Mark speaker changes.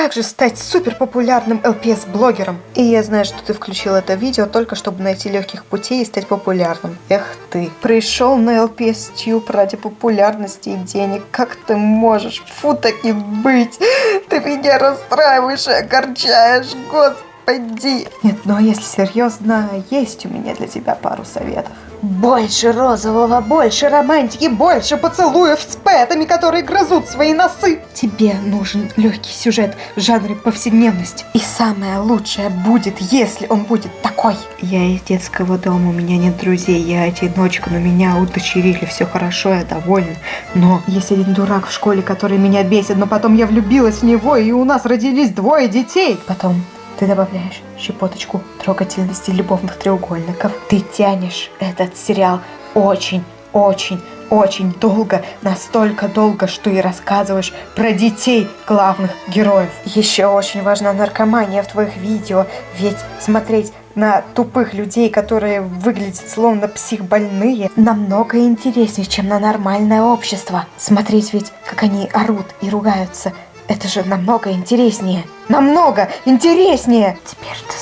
Speaker 1: как же стать супер популярным LPS-блогером? И я знаю, что ты включил это видео только чтобы найти легких путей и стать популярным. Эх ты. Пришел на LPS Tube ради популярности и денег. Как ты можешь? Фу, так не быть. Ты меня расстраиваешь и огорчаешь, господи. Нет, ну а если серьезно, есть у меня для тебя пару советов. Больше розового, больше романтики, больше поцелуев с пэтами, которые грызут свои носы. Тебе нужен легкий сюжет в жанре повседневности. И самое лучшее будет, если он будет такой. Я из детского дома, у меня нет друзей, я одиночка, но меня удочерили, все хорошо, я довольна. Но есть один дурак в школе, который меня бесит, но потом я влюбилась в него, и у нас родились двое детей. Потом ты добавляешь щепоточку трогательности любовных треугольников. Ты тянешь этот сериал очень, очень, очень долго, настолько долго, что и рассказываешь про детей главных героев. Еще очень важна наркомания в твоих видео, ведь смотреть на тупых людей, которые выглядят словно психбольные, намного интереснее, чем на нормальное общество. Смотреть ведь, как они орут и ругаются, это же намного интереснее. Намного интереснее! Теперь ты